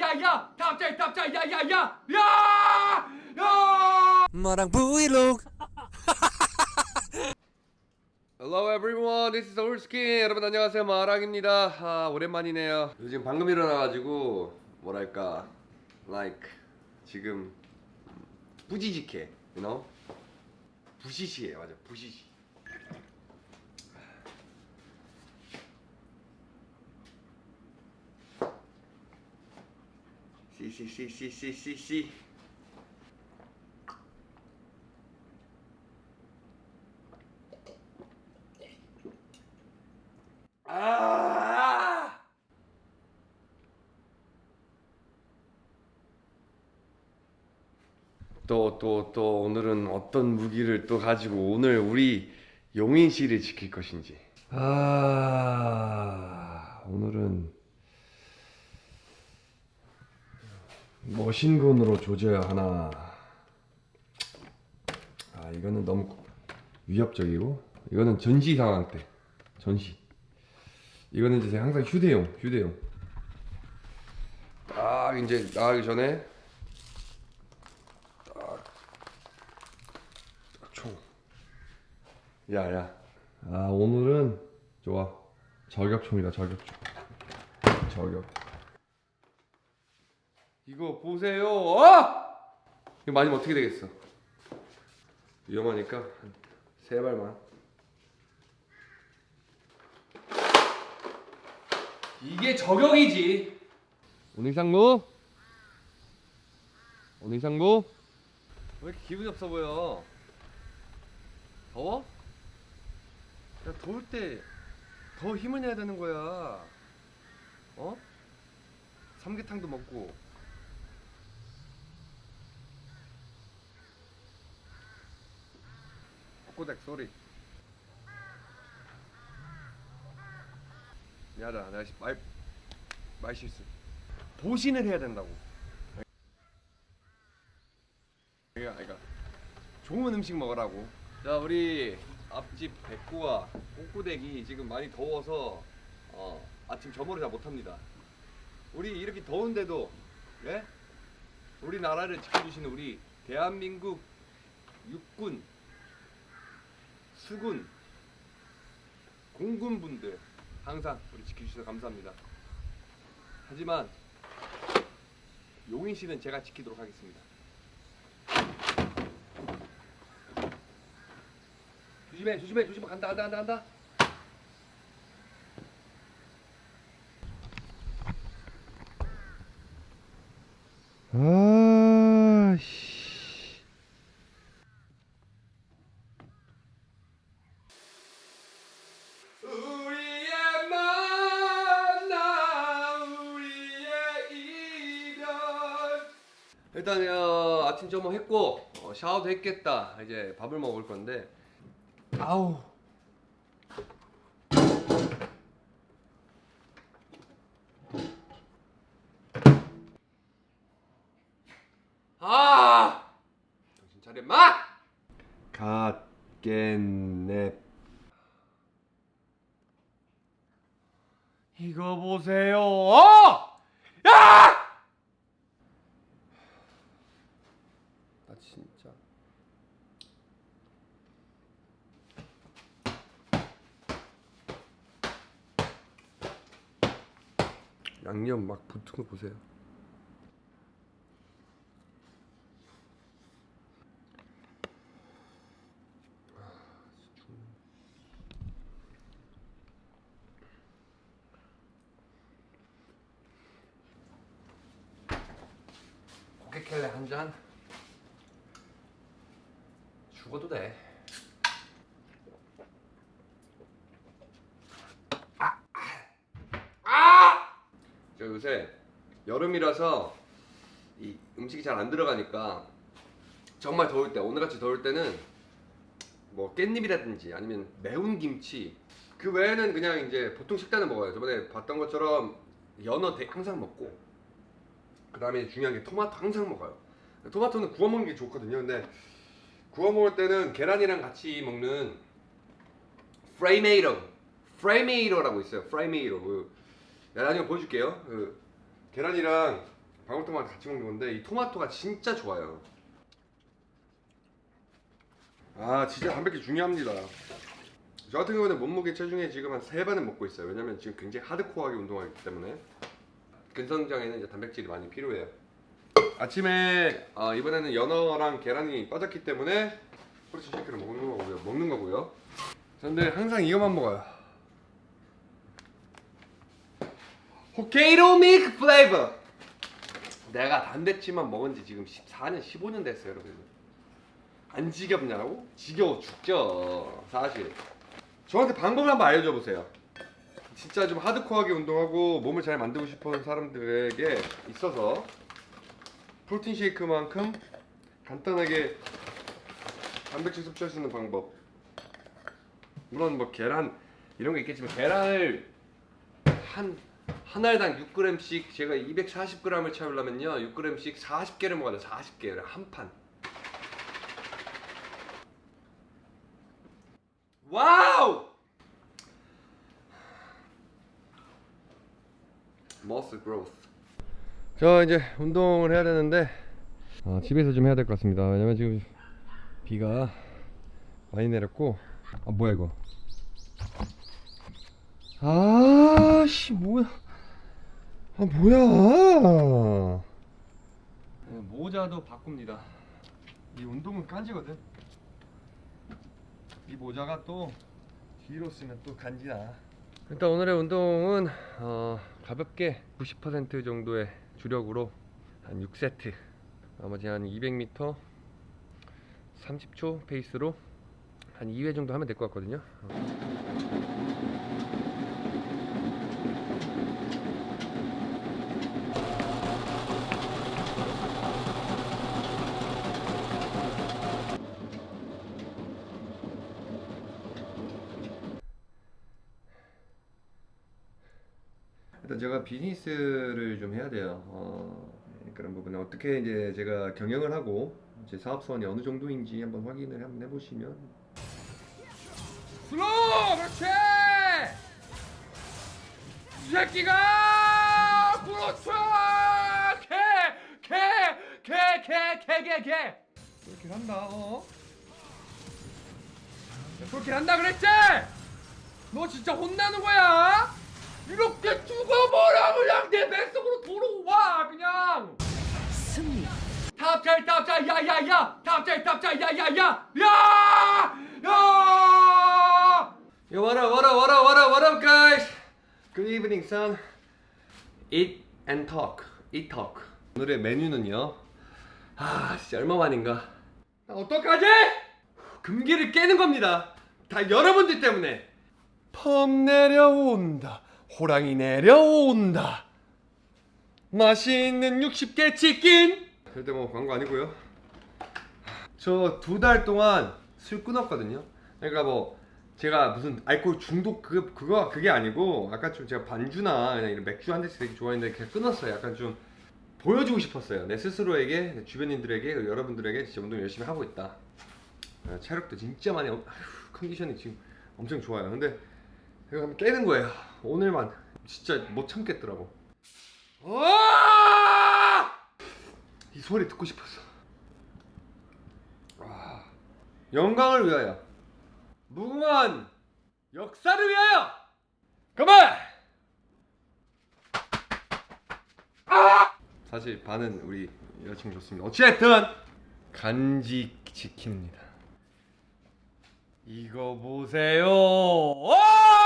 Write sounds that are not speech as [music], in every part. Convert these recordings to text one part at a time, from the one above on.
야야야 탑재 탑재 야야야 야! 야! 마랑 브이로그. Hello everyone, this is 올스킨 여러분 안녕하세요. 마랑입니다. 아 오랜만이네요. 요즘 방금 일어나가지고 뭐랄까 like 지금 뿌지직해 you know? 부시시해 맞아 부시시 씨씨씨씨씨씨 아! 또 또 또 오늘은 어떤 무기를 또 가지고 오늘 우리 용인 씨를 지킬 것인지. 아 오늘은 머신건으로 조져야 하나. 아 이거는 너무 위협적이고 이거는 전시 상황 때 전시. 이거는 이제 항상 휴대용, 휴대용. 딱 이제 나가기 전에 딱, 딱 총. 야야. 아 오늘은 좋아. 저격총이다 저격총. 저격. 이거 보세요. 어! 이거 맞으면 어떻게 되겠어? 위험하니까 한세 발만. 이게 저격이지. 오늘 상무? 오늘 상무? 왜 이렇게 기분이 없어 보여? 더워? 야 더울 때 더 힘을 내야 되는 거야. 어? 삼계탕도 먹고. 꼬꼬댁 소리. 미안하다. 내가 시- 말, 말 실수. 보신을 해야 된다고. 그러니까 좋은 음식 먹으라고. 자 우리 앞집 백구와 꼬꼬댁이 지금 많이 더워서 어, 아침 점호를 잘 못합니다. 우리 이렇게 더운데도 예? 우리나라를 지켜주시는 우리 대한민국 육군 수군 공군분들 항상 우리 지켜주셔서 감사합니다. 하지만 용인 씨는 제가 지키도록 하겠습니다. 조심해, 조심해, 조심해. 간다, 간다, 간다, 간다. 아, 씨. 우리의 만남 우리의 이별 일단 어, 아침 점호 했고 어, 샤워도 했겠다 이제 밥을 먹을 건데 아우 아 정신 차려 마 갓겐넵 이거 보세요. 어! 야! 나 진짜. 양념 막 붙은 거 보세요. 고개켈레 한 잔. 죽어도 돼. 아! 아! 저 요새 여름이라서 이 음식이 잘 안 들어가니까 정말 더울 때 오늘같이 더울 때는 뭐 깻잎이라든지 아니면 매운 김치 그 외에는 그냥 이제 보통 식단을 먹어요. 저번에 봤던 것처럼 연어 대- 항상 먹고 그 다음에 중요한 게 토마토 항상 먹어요. 토마토는 구워 먹는 게 좋거든요. 근데 구워 먹을 때는 계란이랑 같이 먹는 프레이메이로, 프레이메이로라고 있어요. 프레이메이로. 그, 나중에 보여줄게요. 그 계란이랑 방울토마토 같이 먹는 건데 이 토마토가 진짜 좋아요. 아 진짜 단백질 중요합니다. 저 같은 경우는 몸무게 체중에 지금 한세 반은 먹고 있어요. 왜냐면 지금 굉장히 하드코어하게 운동하기 때문에 근성장에는 이제 단백질이 많이 필요해요. 아침에 아, 이번에는 연어랑 계란이 빠졌기 때문에 프로틴 쉐이크를 먹는 거고요. 먹는 거고요. 근데 항상 이것만 먹어요. 호케이로 밀크 플레이버. 내가 단백질만 먹은 지 지금 14년, 15년 됐어요, 여러분. 안 지겹냐고? 지겨워 죽죠, 사실. 저한테 방법을 한번 알려줘 보세요. 진짜 좀 하드코어하게 운동하고 몸을 잘 만들고 싶은 사람들에게 있어서 프로틴 쉐이크만큼 간단하게 단백질 섭취할 수 있는 방법. 물론 뭐 계란 이런 거 있겠지만 계란을 한 한 알당 6g씩 제가 240g을 채우려면요 6g씩 40개를 먹어야 돼 40개를 한 판. Wow! Muscle growth. 저 이제 운동을 해야 되는데 어, 집에서 좀 해야 될 것 같습니다. 왜냐면 지금 비가 많이 내렸고 아 뭐야 이거? 아씨 뭐야? 아 뭐야? 네, 모자도 바꿉니다. 이 운동은 깐지거든. 이 모자가 또 뒤로 쓰면 또 간지나. 일단 오늘의 운동은 어, 가볍게 90% 정도의 주력으로 한 6세트 나머지 한 200m 30초 페이스로 한 2회 정도 하면 될 것 같거든요. 제가 비즈니스를 좀 해야 돼요. 어, 그런 부분에 어떻게 이제 제가 경영을 하고 제 사업선이 어느 정도인지 한번 확인을 한번 해보시면. 슬로우 그렇지! 이 새끼가 그렇지 개 개 개 개 개 개 개. 그렇게 한다 어? 그렇게 한다 그랬지? 너 진짜 혼나는 거야 이렇게 죽어버려 그냥 내 뱃속으로 들어와 그냥 승리. 탑잘 탑잘 야야야 탑잘 탑잘 야야야 야야 Yo, what up, what up, what up, what up, what up, guys? Good evening, son. Eat and talk. Eat talk. 오늘의 메뉴는요. 아, 진짜 얼마만인가. 나 어떡하지? 금기를 깨는 겁니다. 다 여러분들 때문에. 펌 내려온다. 호랑이 내려온다. 맛있는 60개 치킨. 절대 뭐 광고 아니고요. 저 두 달 동안 술 끊었거든요. 그러니까 뭐 제가 무슨 알코올 중독 그 그거 그게 아니고 아까 좀 제가 반주나 이런 맥주 한 대씩 되게 좋아했는데 그냥 끊었어요. 약간 좀 보여주고 싶었어요. 내 스스로에게, 내 주변인들에게, 여러분들에게 진짜 운동 열심히 하고 있다. 어, 체력도 진짜 많이 아휴, 컨디션이 지금 엄청 좋아요. 근데 제가 한번 깨는 거예요. 오늘만 진짜 못 참겠더라고. 와! 이 소리 듣고 싶었어. 와. 영광을 위하여. 무궁한 역사를 위하여. 그만. 아! 사실 반은 우리 여자친구 좋습니다. 어찌됐든 간직 지킵니다. 이거 보세요. 아!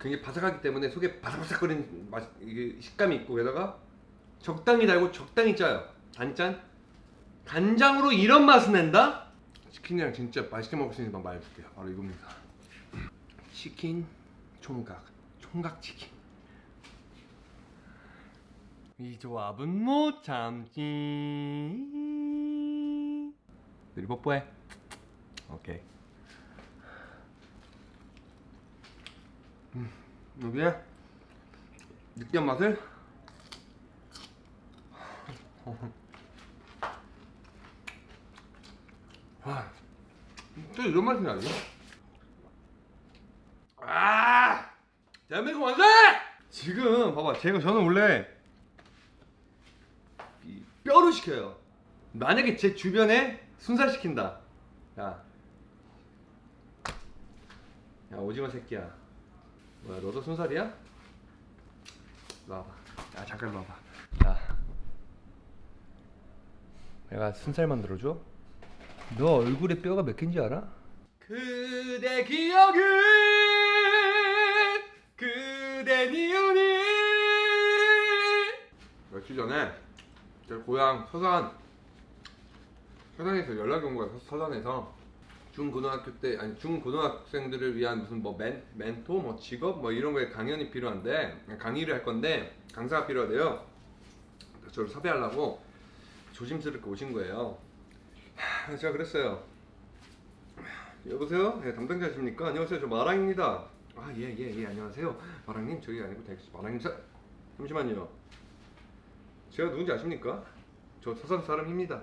굉장히 바삭하기 때문에 속에 바삭바삭거리는 맛, 이게 식감이 있고 게다가 적당히 달고 적당히 짜요. 단짠. 간장으로 이런 맛을 낸다? 치킨이랑 진짜 맛있게 먹을 수 있는 방법 알려줄게요. 바로 이겁니다. 치킨 총각, 총각 치킨. 이 조합은 못 참지. 우리 뽀뽀해. 오케이. 여기에 느끼한 맛을 와, 진짜 이런 맛이 나요? 아! 대한민국 만세! 지금 봐봐 제가 저는 원래 이 뼈를 시켜요 만약에 제 주변에 순살 시킨다 야, 야 오징어 새끼야 뭐야 너도 순살이야? 일로 와봐 야 잠깐 와봐 야 내가 순살 만들어줘? 너 얼굴에 뼈가 몇 개인지 알아? 그대 기억은 그대 니은이 며칠 전에 제 고향 서산 서산에서 연락이 온 거야 서- 서산에서 중고등학교 때 아니 중고등학생들을 위한 무슨 뭐 멘, 멘토 뭐 직업 뭐 이런 거에 강연이 필요한데 강의를 할 건데 강사가 필요하대요 저를 섭외하려고 조심스럽게 오신 거예요 하, 제가 그랬어요 여보세요? 네, 담당자십니까? 안녕하세요. 저 마랑입니다. 아, 예, 예, 예, 안녕하세요. 마랑님, 저기 아니고 대 마랑님, 사... 잠시만요. 제가 누군지 아십니까? 저 서산 사람입니다.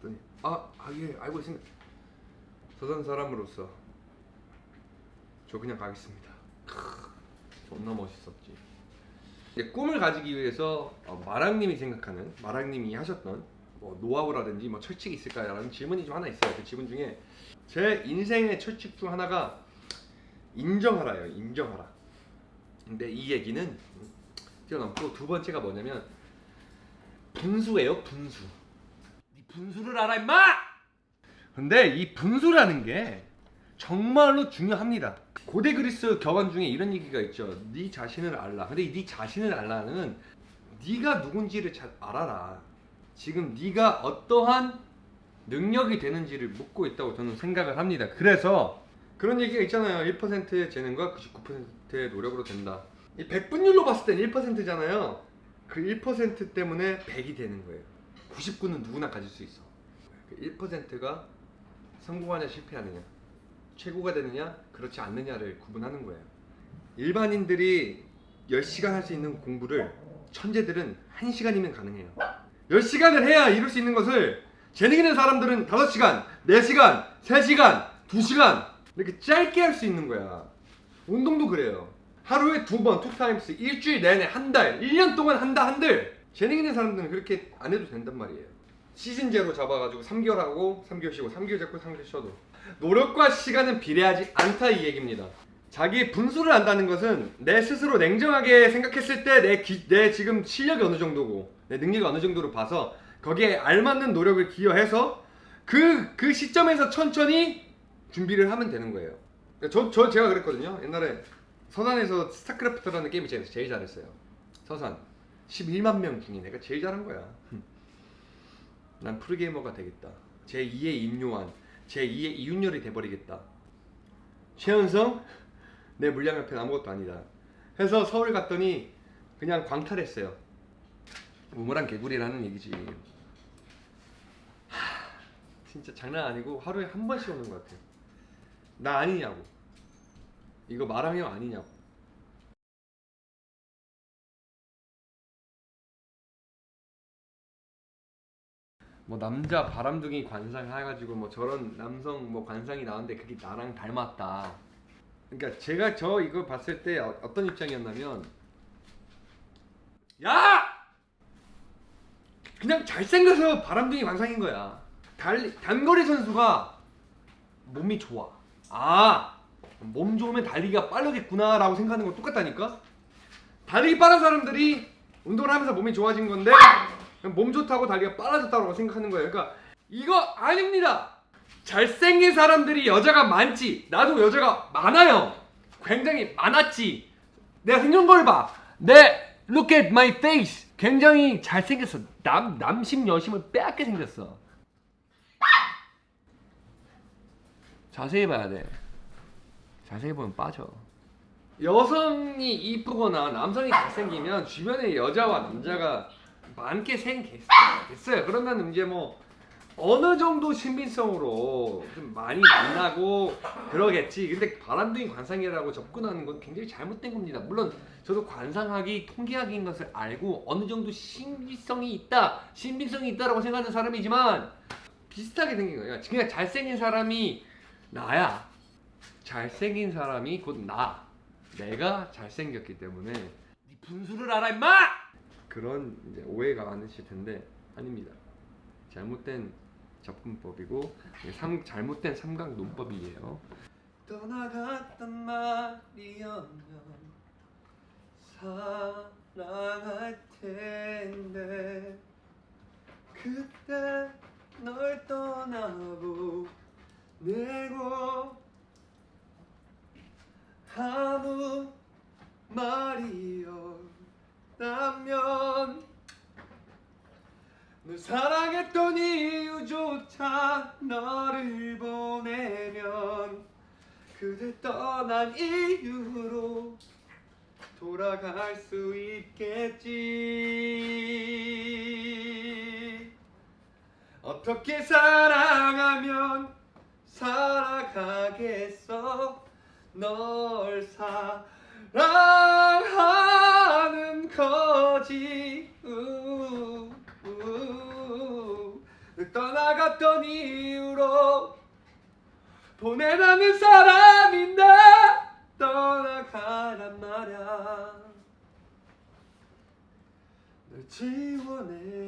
그랬더니, 아, 아, 예, 알고 있습니다. 서산 사람으로서 저 그냥 가겠습니다. 크, 존나 멋있었지. 이제 꿈을 가지기 위해서 어, 마랑님이 생각하는, 마랑님이 하셨던 뭐 노하우라든지 뭐 철칙이 있을까라는 질문이 좀 하나 있어요. 그 질문 중에 제 인생의 철칙 중 하나가 인정하라요. 인정하라. 근데 이 얘기는 뛰어넘고 두 번째가 뭐냐면 분수예요. 분수. 이 분수를 알아 임마. 근데 이 분수라는 게 정말로 중요합니다. 고대 그리스 격언 중에 이런 얘기가 있죠. 네 자신을 알라. 근데 이네 자신을 알라는 네가 누군지를 잘 알아라. 지금 네가 어떠한 능력이 되는지를 묻고 있다고 저는 생각을 합니다. 그래서 그런 얘기가 있잖아요. 1%의 재능과 99%의 노력으로 된다. 이 백분율로 봤을 땐 1%잖아요. 그 1% 때문에 100이 되는 거예요. 99는 누구나 가질 수 있어. 그 1%가 성공하냐 실패하느냐, 최고가 되느냐, 그렇지 않느냐를 구분하는 거예요. 일반인들이 10시간 할 수 있는 공부를 천재들은 1시간이면 가능해요. 10시간을 해야 이룰 수 있는 것을 재능 있는 사람들은 5시간, 4시간, 3시간, 2시간 이렇게 짧게 할 수 있는 거야. 운동도 그래요. 하루에 두 번, two times, 일주일 내내 한 달, 1년 동안 한다 한들 재능 있는 사람들은 그렇게 안 해도 된단 말이에요. 시즌제로 잡아가지고 3개월 하고 3개월 쉬고 3개월 잡고 3개월 쉬어도 노력과 시간은 비례하지 않다 이 얘기입니다. 자기 분수를 안다는 것은 내 스스로 냉정하게 생각했을 때내 내 지금 실력이 어느 정도고 내 능력이 어느 정도로 봐서 거기에 알맞는 노력을 기여해서 그, 그 시점에서 천천히 준비를 하면 되는 거예요. 저, 저 제가 그랬거든요. 옛날에 서산에서 스타크래프트라는 게임이 제일, 제일 잘했어요. 서산 11만 명 중에 내가 제일 잘한 거야. 난 프로게이머가 되겠다. 제 2의 임요한, 제 2의 이윤열이 돼버리겠다. 최현성 [laughs] 내 물량 옆에 아무것도 아니다. 해서 서울 갔더니 그냥 광탈했어요. 우물한 개구리라는 얘기지. 하, 진짜 장난 아니고 하루에 한 번씩 오는 것 같아요. 나 아니냐고. 이거 마랑형 아니냐고. 뭐 남자 바람둥이 관상 해가지고 뭐 저런 남성 뭐 관상이 나왔는데 그게 나랑 닮았다. 그러니까 제가 저 이거 봤을 때 어- 어떤 입장이었냐면 야 그냥 잘생겨서 바람둥이 관상인 거야. 달 단거리 선수가 몸이 좋아. 아 몸 좋으면 달리기가 빠르겠구나 라고 생각하는 거 똑같다니까. 달리기 빠른 사람들이 운동을 하면서 몸이 좋아진 건데 몸 좋다고 달리기가 빨라졌다고 생각하는 거예요. 그러니까 이거 아닙니다. 잘생긴 사람들이 여자가 많지. 나도 여자가 많아요. 굉장히 많았지. 내가 생긴 걸 봐. 내 look at my face. 굉장히 잘생겼어. 남 남심 여심을 빼앗게 생겼어. 자세히 봐야 돼. 자세히 보면 빠져. 여성이 이쁘거나 남성이 잘생기면 주변에 여자와 남자가 많게 생겼어요. 그러면 이제 뭐 어느 정도 신빙성으로 좀 많이 만나고 그러겠지. 근데 바람둥이 관상이라고 접근하는 건 굉장히 잘못된 겁니다. 물론 저도 관상학이 통계학인 것을 알고 어느 정도 신빙성이 있다, 신빙성이 있다라고 생각하는 사람이지만 비슷하게 생긴 거예요. 그냥 잘생긴 사람이 나야. 잘생긴 사람이 곧 나. 내가 잘생겼기 때문에 네 분수를 알아 임마! 그런 이제 오해가 많으실 텐데 아닙니다. 잘못된 접근법이고 삼, 잘못된 삼각 논법이에요. 떠나갔단 말이었면 사랑할 텐데 그때 널 떠나보내고 아무 말이 없다면 널 사랑했던 이유조차 너를 보내면 그대 떠난 이유로 돌아갈 수 있겠지. 어떻게 사랑하면 살아가겠어? 널 사랑하는 거지 우, 우, 널 떠나갔던 이유로 보내라는 사람이 나 떠나가란 말야. 널 지워내겠어